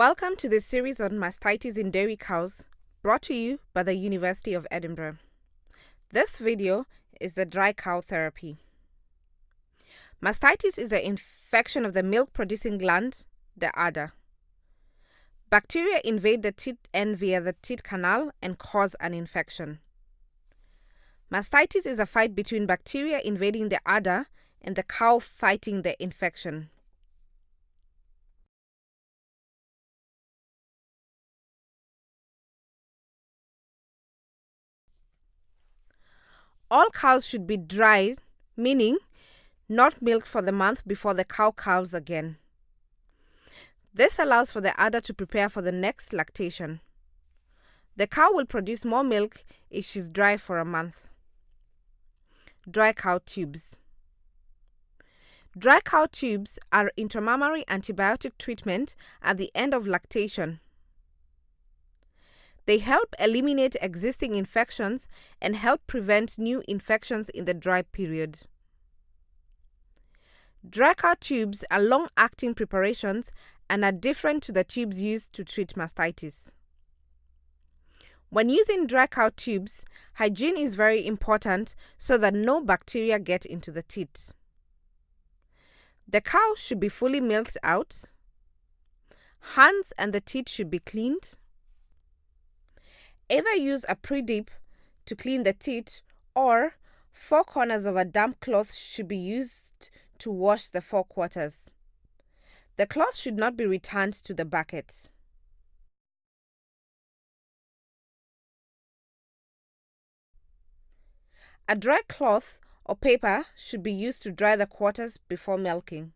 Welcome to this series on mastitis in dairy cows, brought to you by the University of Edinburgh. This video is the dry cow therapy. Mastitis is the infection of the milk producing gland, the udder. Bacteria invade the teat end via the teat canal and cause an infection. Mastitis is a fight between bacteria invading the udder and the cow fighting the infection. All cows should be dried, meaning not milked for the month before the cow calves again. This allows for the udder to prepare for the next lactation. The cow will produce more milk if she's dry for a month. Dry cow tubes. Dry cow tubes are intramammary antibiotic treatment at the end of lactation. They help eliminate existing infections and help prevent new infections in the dry period. Dry cow tubes are long acting preparations and are different to the tubes used to treat mastitis. When using dry cow tubes, hygiene is very important so that no bacteria get into the teat. The cow should be fully milked out. Hands and the teat should be cleaned. Either use a pre-dip to clean the teat or four corners of a damp cloth should be used to wash the four quarters. The cloth should not be returned to the bucket. A dry cloth or paper should be used to dry the quarters before milking.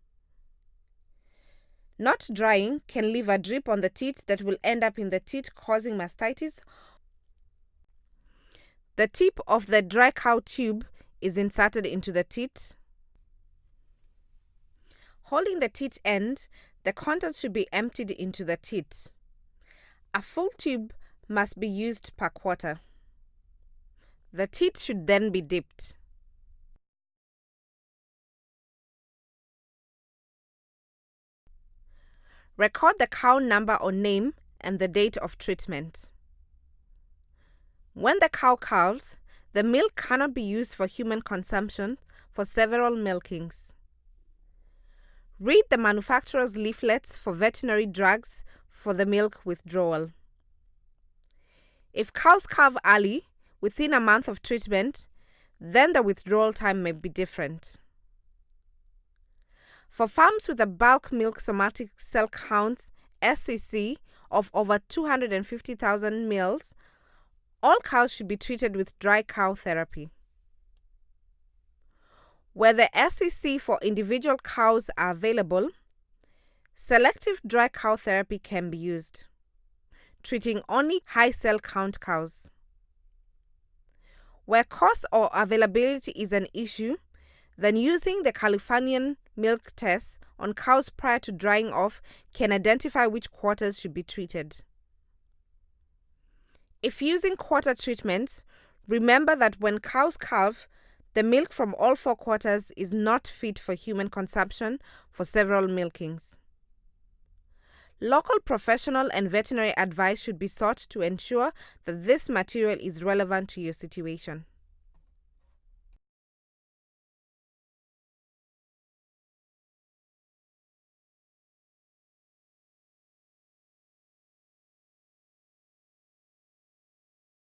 Not drying can leave a drip on the teat that will end up in the teat causing mastitis the tip of the dry cow tube is inserted into the teat. Holding the teat end, the contents should be emptied into the teat. A full tube must be used per quarter. The teat should then be dipped. Record the cow number or name and the date of treatment. When the cow calves, the milk cannot be used for human consumption for several milkings. Read the manufacturer's leaflets for veterinary drugs for the milk withdrawal. If cows calve early, within a month of treatment, then the withdrawal time may be different. For farms with a bulk milk somatic cell count SCC of over 250,000 mils all cows should be treated with dry cow therapy. Where the SCC for individual cows are available, selective dry cow therapy can be used, treating only high cell count cows. Where cost or availability is an issue, then using the Californian milk test on cows prior to drying off can identify which quarters should be treated. If using quarter treatments, remember that when cows calve, the milk from all four quarters is not fit for human consumption for several milkings. Local professional and veterinary advice should be sought to ensure that this material is relevant to your situation.